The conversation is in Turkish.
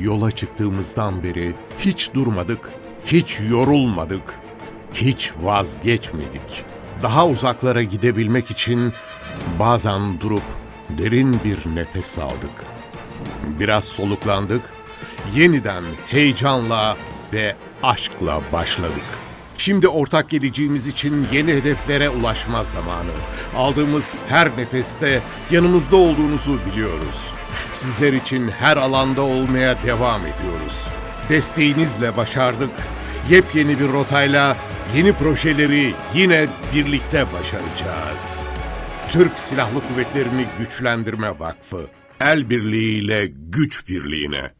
Yola çıktığımızdan beri hiç durmadık, hiç yorulmadık, hiç vazgeçmedik. Daha uzaklara gidebilmek için bazen durup derin bir nefes aldık. Biraz soluklandık, yeniden heyecanla ve aşkla başladık. Şimdi ortak geleceğimiz için yeni hedeflere ulaşma zamanı. Aldığımız her nefeste yanımızda olduğunuzu biliyoruz. Sizler için her alanda olmaya devam ediyoruz. Desteğinizle başardık. Yepyeni bir rotayla yeni projeleri yine birlikte başaracağız. Türk Silahlı Kuvvetleri'ni Güçlendirme Vakfı. El birliğiyle güç birliğine.